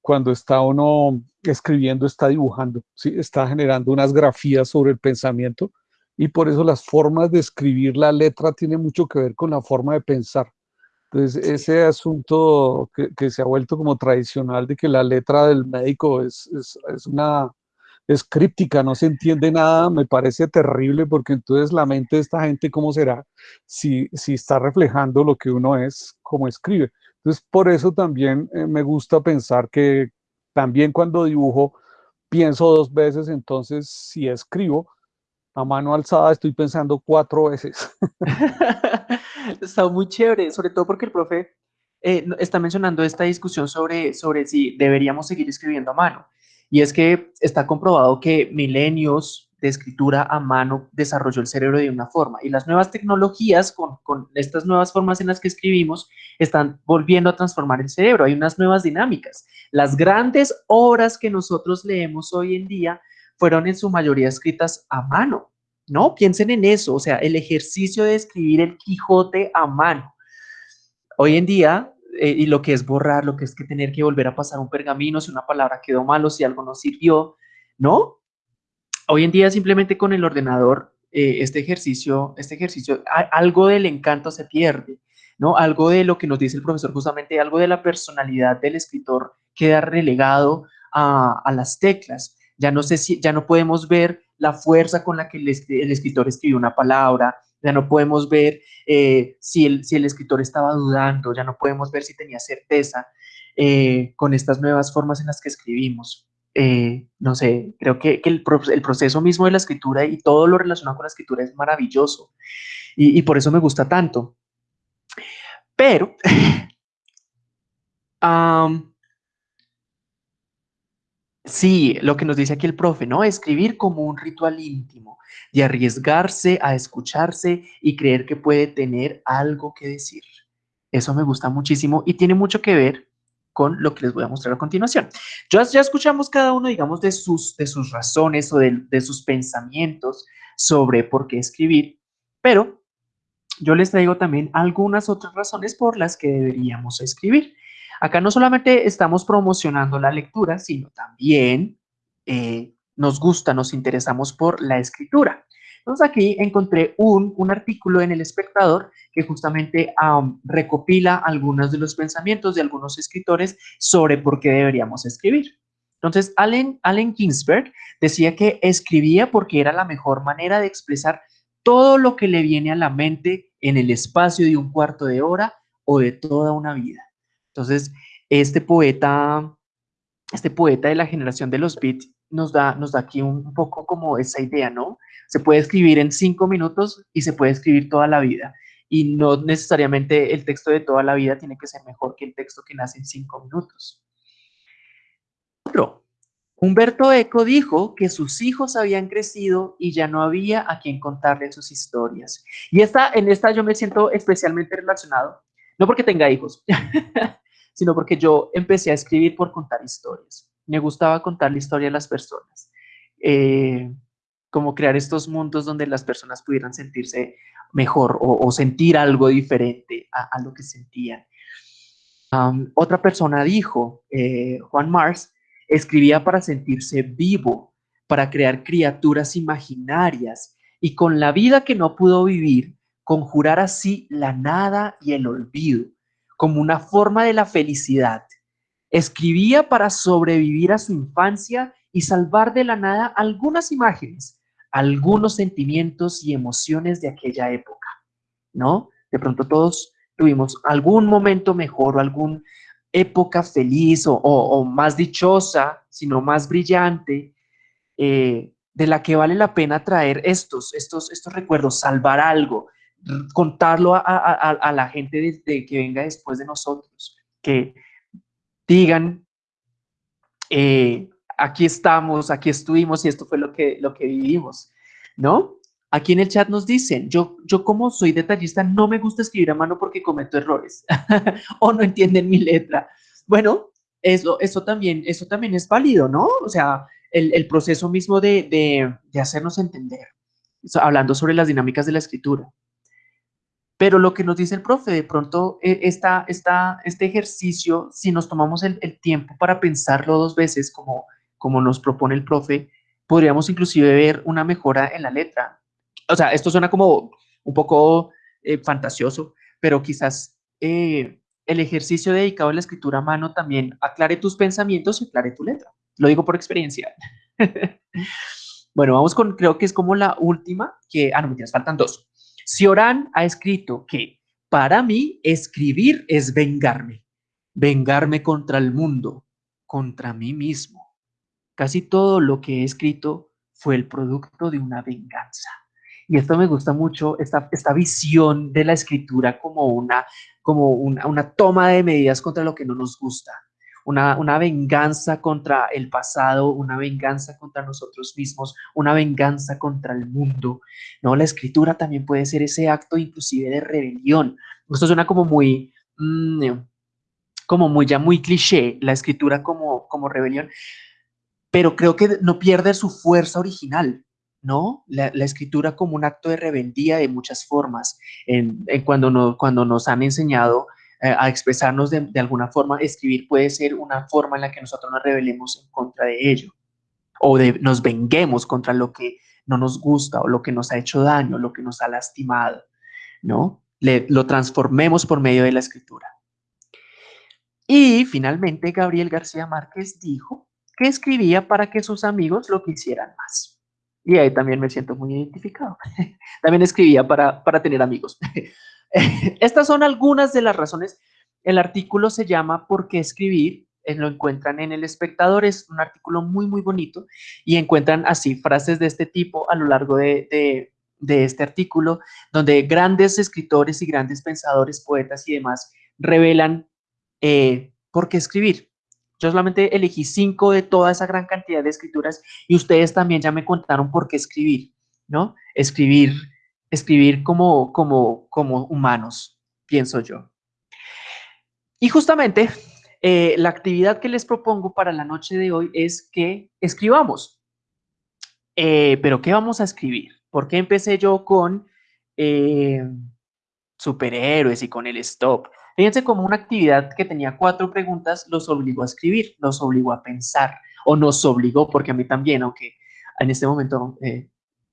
cuando está uno escribiendo está dibujando, ¿sí? está generando unas grafías sobre el pensamiento y por eso las formas de escribir la letra tiene mucho que ver con la forma de pensar. Entonces, ese asunto que, que se ha vuelto como tradicional de que la letra del médico es, es, es una es críptica, no se entiende nada, me parece terrible porque entonces la mente de esta gente, ¿cómo será? Si, si está reflejando lo que uno es, como escribe. Entonces, por eso también eh, me gusta pensar que también cuando dibujo, pienso dos veces, entonces si escribo a mano alzada, estoy pensando cuatro veces. [LAUGHS] [LAUGHS] está muy chévere, sobre todo porque el profe eh, está mencionando esta discusión sobre, sobre si deberíamos seguir escribiendo a mano. Y es que está comprobado que milenios de escritura a mano desarrolló el cerebro de una forma y las nuevas tecnologías con, con, estas nuevas formas en las que escribimos están volviendo a transformar el cerebro, hay unas nuevas dinámicas. Las grandes obras que nosotros leemos hoy en día fueron en su mayoría escritas a mano, ¿no? Piensen en eso, o sea, el ejercicio de escribir el Quijote a mano. Hoy en día eh, y lo que es borrar, lo que es que tener que volver a pasar un pergamino si una palabra quedó malo, si algo no sirvió, ¿no? Hoy en día simplemente con el ordenador, eh, este ejercicio, este ejercicio, algo del encanto se pierde, ¿no? Algo de lo que nos dice el profesor, justamente algo de la personalidad del escritor queda relegado a las teclas. Ya no sé si, ya no podemos ver la fuerza con la que el, escritor escribió una palabra, ya no podemos ver eh, si, el, si el escritor estaba dudando, ya no podemos ver si tenía certeza eh, con estas nuevas formas en las que escribimos. Eh, no sé, creo que, que el, el, proceso mismo de la escritura y todo lo relacionado con la escritura es maravilloso y, por eso me gusta tanto. Pero, [LAUGHS] Sí, lo que nos dice aquí el profe, ¿no? Escribir como un ritual íntimo, de arriesgarse a escucharse y creer que puede tener algo que decir. Eso me gusta muchísimo y tiene mucho que ver con lo que les voy a mostrar a continuación. Ya, ya escuchamos cada uno, digamos, de sus, de sus razones o de, de sus pensamientos sobre por qué escribir, pero yo les traigo también algunas otras razones por las que deberíamos escribir. Acá no solamente estamos promocionando la lectura, sino también eh, nos gusta, nos interesamos por la escritura. Entonces aquí encontré un, un artículo en El Espectador que justamente recopila algunos de los pensamientos de algunos escritores sobre por qué deberíamos escribir. Entonces, Allen, Allen Ginsberg decía que escribía porque era la mejor manera de expresar todo lo que le viene a la mente en el espacio de un cuarto de hora o de toda una vida. Entonces, este poeta, este poeta de la generación de los beats nos da, nos da aquí un, poco como esa idea, ¿no? Se puede escribir en cinco minutos y se puede escribir toda la vida. Y no necesariamente el texto de toda la vida tiene que ser mejor que el texto que nace en cinco minutos. Otro, Humberto Eco dijo que sus hijos habían crecido y ya no había a quien contarle sus historias. Y esta, en esta yo me siento especialmente relacionado, no porque tenga hijos, [LAUGHS] sino porque yo empecé a escribir por contar historias. Me gustaba contar la historia de las personas, eh, como crear estos mundos donde las personas pudieran sentirse mejor o, sentir algo diferente a, lo que sentían. Otra persona dijo, eh, Juan Mars, escribía para sentirse vivo, para crear criaturas imaginarias y con la vida que no pudo vivir, conjurar así la nada y el olvido, como una forma de la felicidad. Escribía para sobrevivir a su infancia y salvar de la nada algunas imágenes, algunos sentimientos y emociones de aquella época, ¿no? De pronto todos tuvimos algún momento mejor o alguna época feliz o, más dichosa, sino más brillante, eh, de la que vale la pena traer estos, estos, estos recuerdos, salvar algo, contarlo a, la gente de, que venga después de nosotros, que digan, eh, aquí estamos, aquí estuvimos y esto fue lo que, lo que vivimos, ¿no? Aquí en el chat nos dicen, yo, yo como soy detallista no me gusta escribir a mano porque cometo errores [LAUGHS] o no entienden mi letra. Bueno, eso, eso, también, eso también es válido, ¿no? O sea, el, proceso mismo de, hacernos entender, hablando sobre las dinámicas de la escritura. Pero lo que nos dice el profe, de pronto e, esta, esta, este ejercicio, si nos tomamos el, tiempo para pensarlo dos veces, como, como nos propone el profe, podríamos inclusive ver una mejora en la letra. O sea, esto suena como un poco eh, fantasioso, pero quizás eh, el ejercicio dedicado a la escritura a mano también aclare tus pensamientos y aclare tu letra. Lo digo por experiencia. [LAUGHS] bueno, vamos con, creo que es como la última, que, ah, no, me faltan dos. Sioran ha escrito que para mí escribir es vengarme, vengarme contra el mundo, contra mí mismo. Casi todo lo que he escrito fue el producto de una venganza. Y esto me gusta mucho, esta, esta visión de la escritura como, una, como una, una toma de medidas contra lo que no nos gusta una, venganza contra el pasado, una venganza contra nosotros mismos, una venganza contra el mundo. ¿no? La escritura también puede ser ese acto inclusive de rebelión. Esto suena como muy, mm, como muy ya muy cliché, la escritura como, como rebelión, pero creo que no pierde su fuerza original. ¿no? La, escritura como un acto de rebeldía de muchas formas, en, cuando, no, cuando nos han enseñado a expresarnos de, alguna forma, escribir puede ser una forma en la que nosotros nos rebelemos en contra de ello o de, nos venguemos contra lo que no nos gusta o lo que nos ha hecho daño, lo que nos ha lastimado, ¿no? Le, lo transformemos por medio de la escritura. Y finalmente Gabriel García Márquez dijo que escribía para que sus amigos lo quisieran más. Y ahí también me siento muy identificado. [LAUGHS] también escribía para, para tener amigos. [LAUGHS] [LAUGHS] Estas son algunas de las razones. El artículo se llama ¿Por qué escribir? Eh, lo encuentran en El Espectador, es un artículo muy, muy bonito y encuentran así frases de este tipo a lo largo de, este artículo, donde grandes escritores y grandes pensadores, poetas y demás revelan eh, por qué escribir. Yo solamente elegí cinco de toda esa gran cantidad de escrituras y ustedes también ya me contaron por qué escribir, ¿no? Escribir escribir como, como, como humanos, pienso yo. Y justamente eh, la actividad que les propongo para la noche de hoy es que escribamos. Eh, pero ¿qué vamos a escribir? ¿Por qué empecé yo con eh, superhéroes y con el stop? Fíjense como una actividad que tenía cuatro preguntas los obligó a escribir, los obligó a pensar, o nos obligó, porque a mí también, aunque en este momento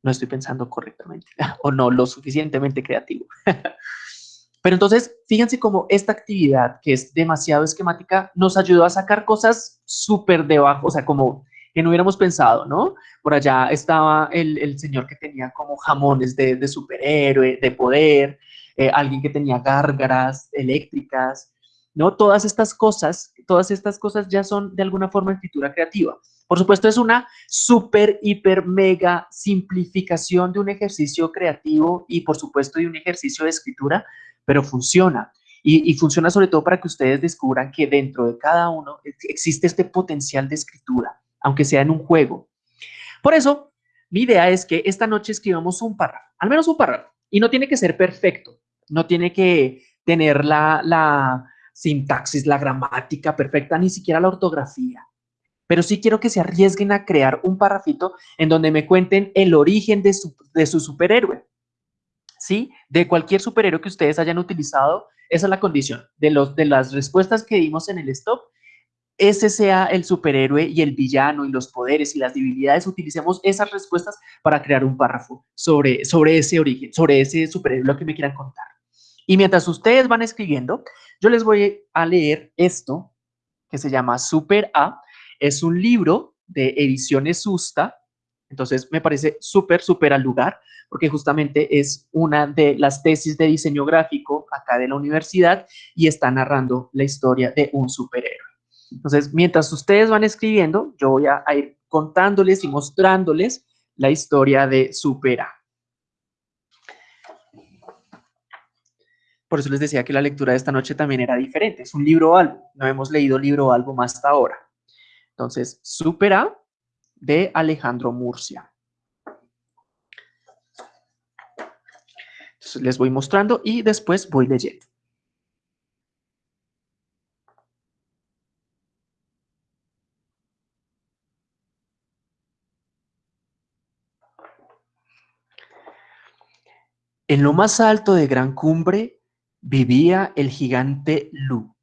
no estoy pensando correctamente [LAUGHS] o no lo suficientemente creativo. [LAUGHS] Pero entonces, fíjense cómo esta actividad, que es demasiado esquemática, nos ayudó a sacar cosas súper debajo, o sea, como que no hubiéramos pensado, ¿no? Por allá estaba el, señor que tenía como jamones de, superhéroe, de poder, eh, alguien que tenía gárgaras eléctricas, ¿no? Todas estas cosas, todas estas cosas ya son de alguna forma escritura creativa. Por supuesto, es una súper, hiper, mega simplificación de un ejercicio creativo y, por supuesto, de un ejercicio de escritura, pero funciona. Y, funciona sobre todo para que ustedes descubran que dentro de cada uno existe este potencial de escritura, aunque sea en un juego. Por eso, mi idea es que esta noche escribamos un párrafo, al menos un párrafo, y no tiene que ser perfecto, no tiene que tener la sintaxis, la gramática perfecta, ni siquiera la ortografía pero sí quiero que se arriesguen a crear un parrafito en donde me cuenten el origen de su, de su superhéroe. ¿Sí? De cualquier superhéroe que ustedes hayan utilizado, esa es la condición. De, los, de las respuestas que dimos en el stop, ese sea el superhéroe y el villano y los poderes y las debilidades, utilicemos esas respuestas para crear un párrafo sobre, sobre ese origen, sobre ese superhéroe, lo que me quieran contar. Y mientras ustedes van escribiendo, yo les voy a leer esto que se llama Super A. Es un libro de ediciones Susta. Entonces me parece súper, súper al lugar, porque justamente es una de las tesis de diseño gráfico acá de la universidad y está narrando la historia de un superhéroe. Entonces, mientras ustedes van escribiendo, yo voy a, ir contándoles y mostrándoles la historia de Super A. Por eso les decía que la lectura de esta noche también era diferente. Es un libro o algo. No hemos leído libro o más hasta ahora. Entonces, Supera de Alejandro Murcia. Entonces, les voy mostrando y después voy leyendo. En lo más alto de Gran Cumbre vivía el gigante Lu.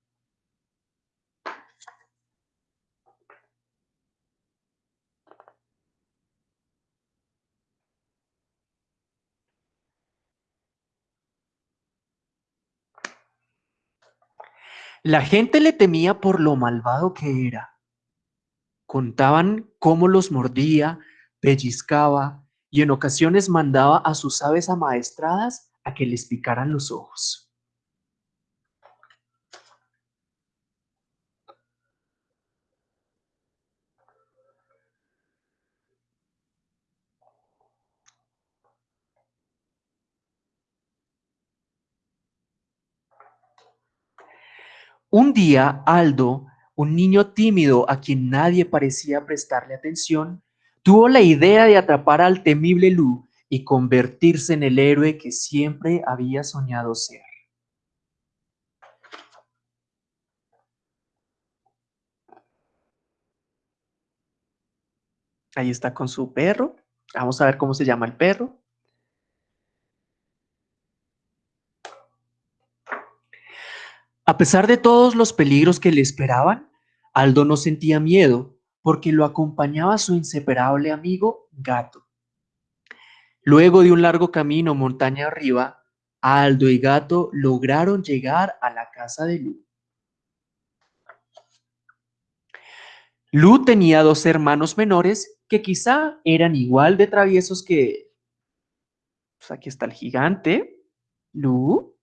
La gente le temía por lo malvado que era. Contaban cómo los mordía, pellizcaba y en ocasiones mandaba a sus aves amaestradas a que les picaran los ojos. Un día, Aldo, un niño tímido a quien nadie parecía prestarle atención, tuvo la idea de atrapar al temible Lu y convertirse en el héroe que siempre había soñado ser. Ahí está con su perro. Vamos a ver cómo se llama el perro. A pesar de todos los peligros que le esperaban, Aldo no sentía miedo porque lo acompañaba su inseparable amigo Gato. Luego de un largo camino montaña arriba, Aldo y Gato lograron llegar a la casa de Lu. Lu tenía dos hermanos menores que quizá eran igual de traviesos que él. Pues aquí está el gigante, Lu,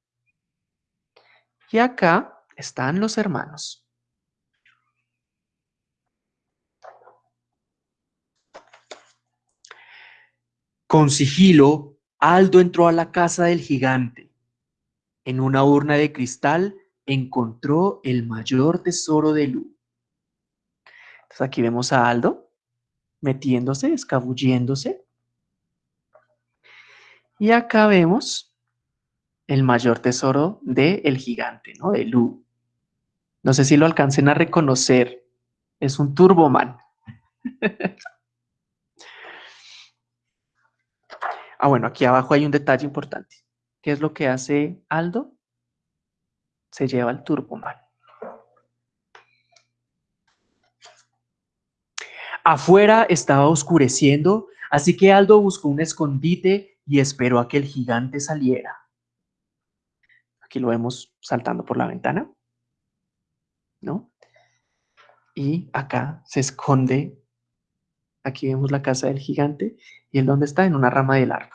y acá están los hermanos. Con sigilo, Aldo entró a la casa del gigante. En una urna de cristal encontró el mayor tesoro de Lu. Entonces aquí vemos a Aldo metiéndose, escabulléndose. Y acá vemos el mayor tesoro de el gigante, ¿no? De Lu. No sé si lo alcancen a reconocer. Es un Turboman. [LAUGHS] ah, bueno, aquí abajo hay un detalle importante. ¿Qué es lo que hace Aldo? Se lleva el Turboman. Afuera estaba oscureciendo, así que Aldo buscó un escondite y esperó a que el gigante saliera. Aquí lo vemos saltando por la ventana, ¿no? Y acá se esconde, aquí vemos la casa del gigante, y él dónde está, en una rama del árbol.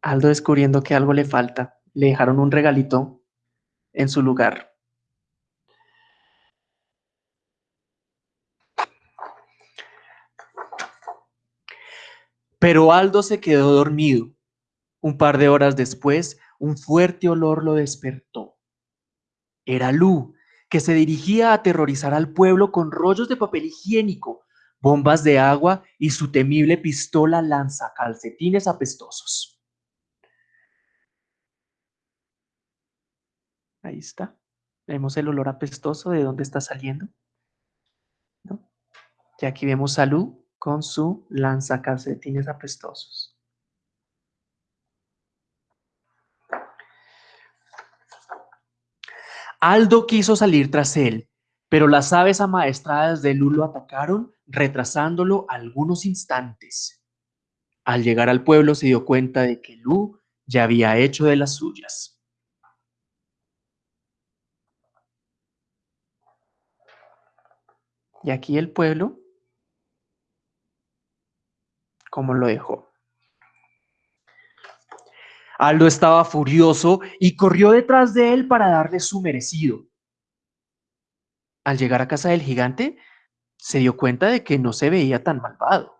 Aldo descubriendo que algo le falta, le dejaron un regalito en su lugar. Pero Aldo se quedó dormido. Un par de horas después, un fuerte olor lo despertó. Era Lu, que se dirigía a aterrorizar al pueblo con rollos de papel higiénico, bombas de agua y su temible pistola lanza calcetines apestosos. Ahí está. Vemos el olor apestoso de dónde está saliendo. Y aquí vemos a Lu con su lanzacalcetines apestosos. Aldo quiso salir tras él, pero las aves amaestradas de Lulo atacaron, retrasándolo algunos instantes. Al llegar al pueblo se dio cuenta de que Lu ya había hecho de las suyas. Y aquí el pueblo ¿cómo lo dejó? Aldo estaba furioso y corrió detrás de él para darle su merecido. Al llegar a casa del gigante, se dio cuenta de que no se veía tan malvado.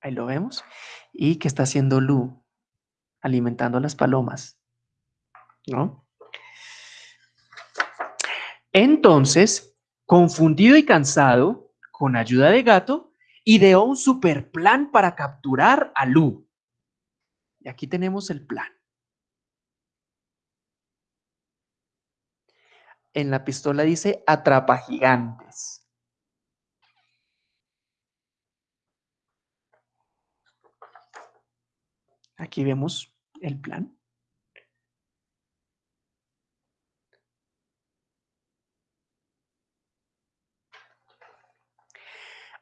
Ahí lo vemos. ¿Y qué está haciendo Lu? Alimentando a las palomas. ¿No? Entonces, confundido y cansado, con ayuda de gato, ideó un super plan para capturar a Lu. Y aquí tenemos el plan. En la pistola dice atrapa gigantes. Aquí vemos el plan.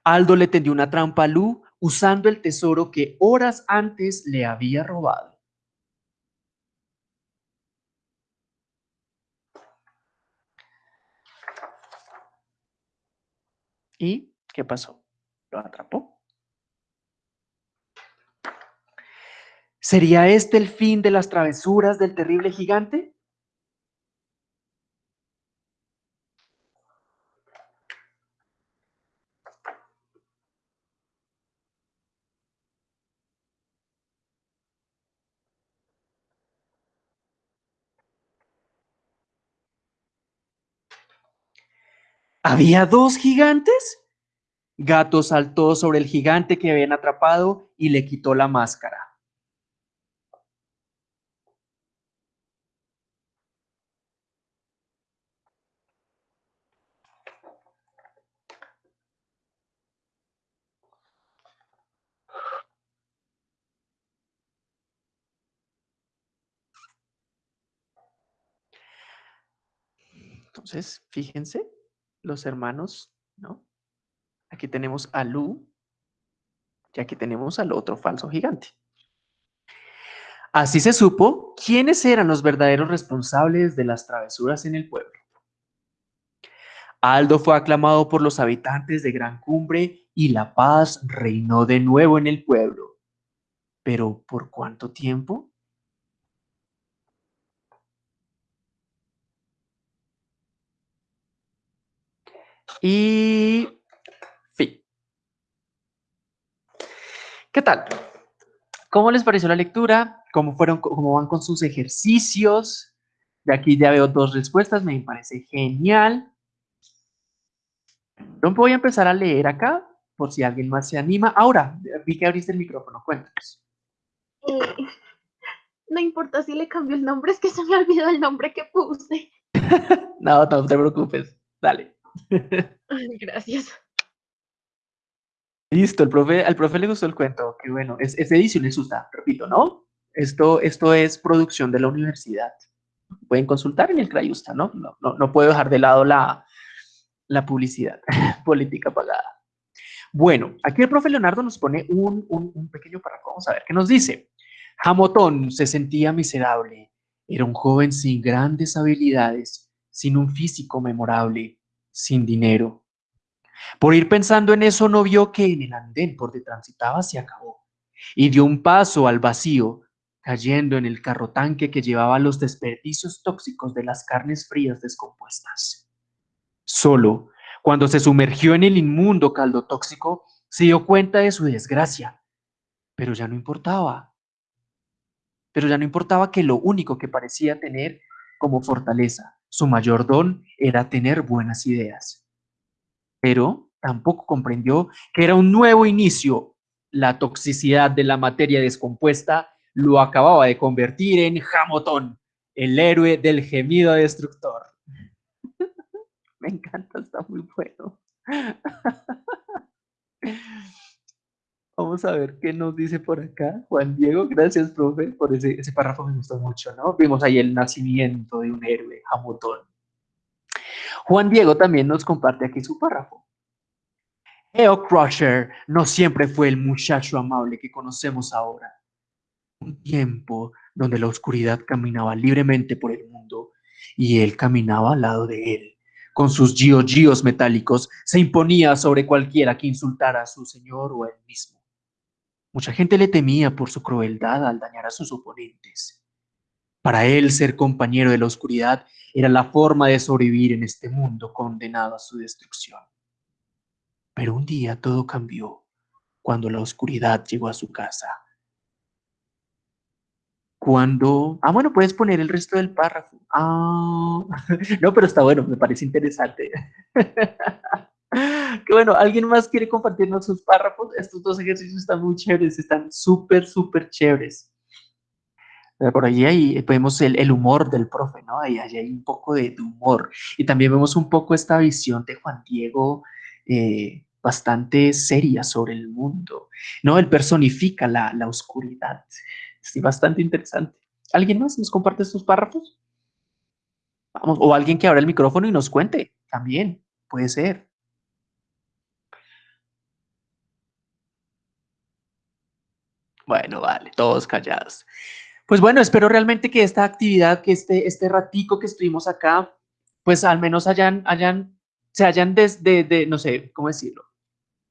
Aldo le tendió una trampa a Lu usando el tesoro que horas antes le había robado. ¿Y qué pasó? Lo atrapó. ¿Sería este el fin de las travesuras del terrible gigante? ¿Había dos gigantes? Gato saltó sobre el gigante que habían atrapado y le quitó la máscara. Entonces, fíjense, los hermanos, ¿no? Aquí tenemos a Lu y aquí tenemos al otro falso gigante. Así se supo quiénes eran los verdaderos responsables de las travesuras en el pueblo. Aldo fue aclamado por los habitantes de Gran Cumbre y la paz reinó de nuevo en el pueblo. ¿Pero por cuánto tiempo? Y fin. ¿Qué tal? ¿Cómo les pareció la lectura? ¿Cómo, fueron, ¿Cómo van con sus ejercicios? De aquí ya veo dos respuestas, me parece genial. No voy a empezar a leer acá, por si alguien más se anima. Ahora, vi que abriste el micrófono, cuéntanos. Eh, no importa si le cambio el nombre, es que se me olvidó el nombre que puse. [LAUGHS] no, no te preocupes, dale. [LAUGHS] Gracias. Listo, el profe, al profe le gustó el cuento, qué bueno. Es, es edición en susta, repito, ¿no? Esto, esto es producción de la universidad. Pueden consultar en el Crayusta, ¿no? No, no, no puedo dejar de lado la, la publicidad [LAUGHS] política pagada. Bueno, aquí el profe Leonardo nos pone un, un, un pequeño párrafo. Vamos a ver qué nos dice. Hamotón se sentía miserable. Era un joven sin grandes habilidades, sin un físico memorable sin dinero. Por ir pensando en eso, no vio que en el andén por donde transitaba se acabó y dio un paso al vacío, cayendo en el carro tanque que llevaba los desperdicios tóxicos de las carnes frías descompuestas. Solo cuando se sumergió en el inmundo caldo tóxico, se dio cuenta de su desgracia, pero ya no importaba. Pero ya no importaba que lo único que parecía tener como fortaleza su mayor don era tener buenas ideas. Pero tampoco comprendió que era un nuevo inicio. La toxicidad de la materia descompuesta lo acababa de convertir en Hamotón, el héroe del gemido destructor. [LAUGHS] Me encanta, está muy bueno. [LAUGHS] Vamos a ver qué nos dice por acá. Juan Diego, gracias, profe, por ese, párrafo, me gustó mucho, ¿no? Vimos ahí el nacimiento de un héroe, Hamilton. Juan Diego también nos comparte aquí su párrafo. Eo Crusher no siempre fue el muchacho amable que conocemos ahora. Un tiempo donde la oscuridad caminaba libremente por el mundo y él caminaba al lado de él. Con sus gios metálicos se imponía sobre cualquiera que insultara a su señor o a él mismo. Mucha gente le temía por su crueldad al dañar a sus oponentes. Para él ser compañero de la oscuridad era la forma de sobrevivir en este mundo condenado a su destrucción. Pero un día todo cambió cuando la oscuridad llegó a su casa. Cuando... Ah, bueno, puedes poner el resto del párrafo. Ah, [LAUGHS] no, pero está bueno, me parece interesante. [LAUGHS] [LAUGHS] que bueno, ¿alguien más quiere compartirnos sus párrafos? Estos dos ejercicios están muy chéveres, están súper, súper chéveres. Por allí ahí vemos el, el, humor del profe, ¿no? Ahí, hay un poco de, de, humor. Y también vemos un poco esta visión de Juan Diego eh, bastante seria sobre el mundo, ¿no? Él personifica la, la oscuridad. Sí, bastante interesante. ¿Alguien más nos comparte estos párrafos? Vamos, o alguien que abra el micrófono y nos cuente, también, puede ser. Bueno, vale, todos callados. Pues bueno, espero realmente que esta actividad, que este, este ratico que estuvimos acá, pues al menos hayan, hayan, se hayan desde, de, no sé, ¿cómo decirlo?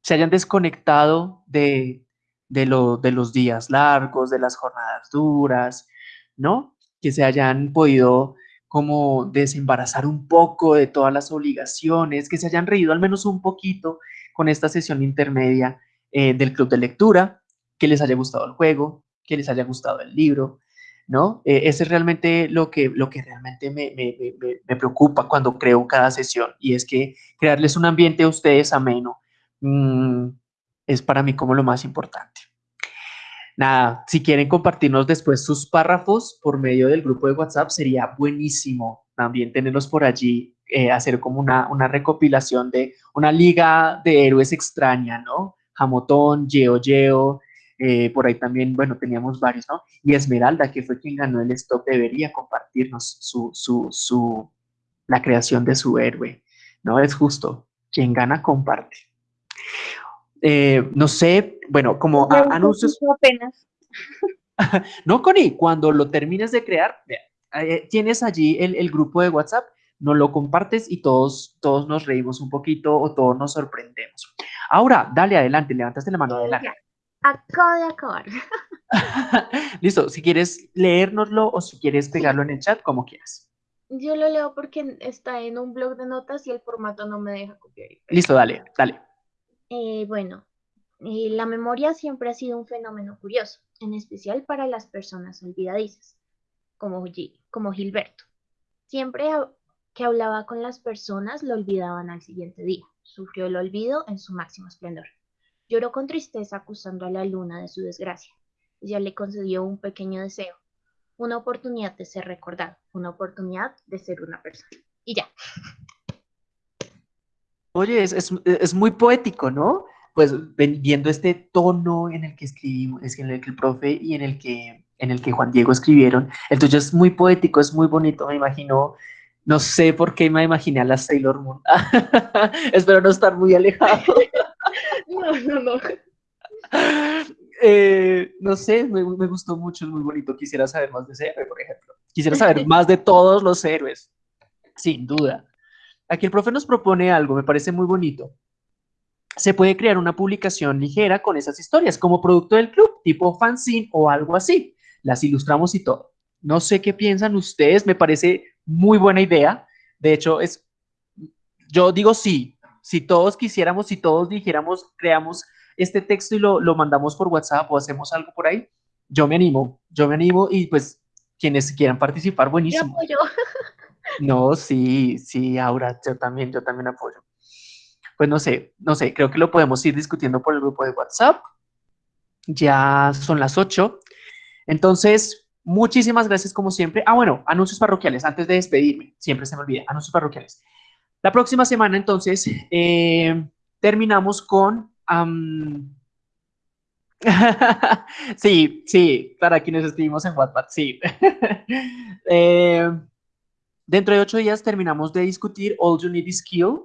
Se hayan desconectado de, de, lo, de los días largos, de las jornadas duras, ¿no? Que se hayan podido como desembarazar un poco de todas las obligaciones, que se hayan reído al menos un poquito con esta sesión intermedia eh, del club de lectura, que les haya gustado el juego, que les haya gustado el libro, ¿no? Eh, ese es realmente lo que, lo que realmente me, me, me, me, preocupa cuando creo cada sesión y es que crearles un ambiente a ustedes ameno mmm, es para mí como lo más importante. Nada, si quieren compartirnos después sus párrafos por medio del grupo de WhatsApp, sería buenísimo también tenerlos por allí, eh, hacer como una, una recopilación de una liga de héroes extraña, ¿no? Jamotón, Yeo Yeo, eh, por ahí también, bueno, teníamos varios, ¿no? Y Esmeralda, que fue quien ganó el stop, debería compartirnos su, su, su, la creación de su héroe, ¿no? Es justo, quien gana comparte. Eh, no sé, bueno, como a, anuncios... Apenas. [LAUGHS] no, Connie, cuando lo termines de crear, eh, tienes allí el, el, grupo de WhatsApp, nos lo compartes y todos, todos nos reímos un poquito o todos nos sorprendemos. Ahora, dale adelante, levantaste la mano adelante. Acabo de acabar. [LAUGHS] Listo, si quieres leérnoslo o si quieres pegarlo en el chat, como quieras. Yo lo leo porque está en un blog de notas y el formato no me deja copiar. Listo, dale, dale. Eh, bueno, eh, la memoria siempre ha sido un fenómeno curioso, en especial para las personas olvidadizas, como, como Gilberto. Siempre que hablaba con las personas lo olvidaban al siguiente día. Sufrió el olvido en su máximo esplendor. Lloró con tristeza acusando a la luna de su desgracia. Ella le concedió un pequeño deseo, una oportunidad de ser recordado, una oportunidad de ser una persona. Y ya. Oye, es, es, es muy poético, ¿no? Pues viendo este tono en el que escribimos, es en el que el profe y en el que, en el que Juan Diego escribieron, entonces es muy poético, es muy bonito, me imagino, no sé por qué me imaginé a la Sailor Moon. [LAUGHS] Espero no estar muy alejado. [LAUGHS] [LAUGHS] no, no, no. Eh, no sé, me, me, gustó mucho, es muy bonito. Quisiera saber más de ese héroe, por ejemplo. Quisiera saber [LAUGHS] más de todos los héroes, sin duda. Aquí el profe nos propone algo, me parece muy bonito. Se puede crear una publicación ligera con esas historias como producto del club, tipo fanzine o algo así. Las ilustramos y todo. No sé qué piensan ustedes, me parece muy buena idea. De hecho, es, yo digo sí. Si todos quisiéramos, si todos dijéramos, creamos este texto y lo, lo mandamos por WhatsApp o hacemos algo por ahí, yo me animo, yo me animo y pues quienes quieran participar, buenísimo. Yo apoyo. [LAUGHS] No, sí, sí, Aura, yo también, yo también apoyo. Pues no sé, no sé, creo que lo podemos ir discutiendo por el grupo de WhatsApp. Ya son las 8. Entonces, muchísimas gracias como siempre. Ah, bueno, anuncios parroquiales, antes de despedirme, siempre se me olvida, anuncios parroquiales. La próxima semana, entonces, eh, terminamos con [LAUGHS] sí, sí, para quienes escribimos en WhatsApp, sí. [LAUGHS] Eh, dentro de ocho días terminamos de discutir All You Need is Kill.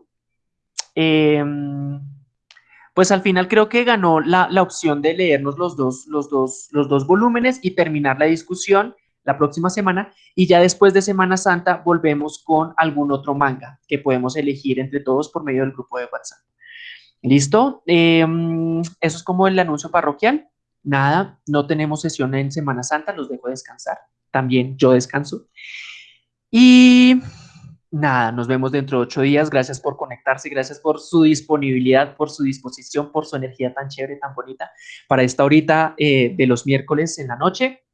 Em, pues al final creo que ganó la, la, opción de leernos los dos, los, dos, los dos volúmenes y terminar la discusión la próxima semana y ya después de Semana Santa volvemos con algún otro manga que podemos elegir entre todos por medio del grupo de WhatsApp. ¿Listo? Em, eso es como el anuncio parroquial. Nada, no tenemos sesión en Semana Santa, los dejo descansar. También yo descanso. Y nada, nos vemos dentro de ocho días. Gracias por conectarse, gracias por su disponibilidad, por su disposición, por su energía tan chévere, tan bonita para esta horita eh, de los miércoles en la noche.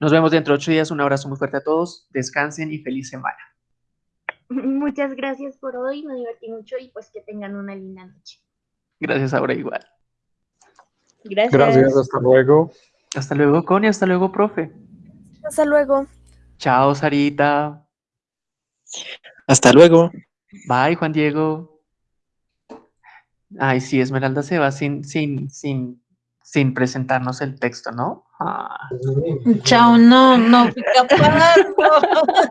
Nos vemos dentro de ocho días. Un abrazo muy fuerte a todos. Descansen y feliz semana. [LAUGHS] Muchas gracias por hoy. Me divertí mucho y pues que tengan una linda noche. Gracias, ahora igual. Gracias. Gracias, hasta luego. Hasta luego, Connie. Hasta luego, profe. Hasta luego. Chao, Sarita. Hasta luego. Bye, Juan Diego. Ay, sí, Esmeralda se va sin, sin, sin, sin presentarnos el texto, ¿no? Ah. Chao, no, no fui [LAUGHS] capaz. no.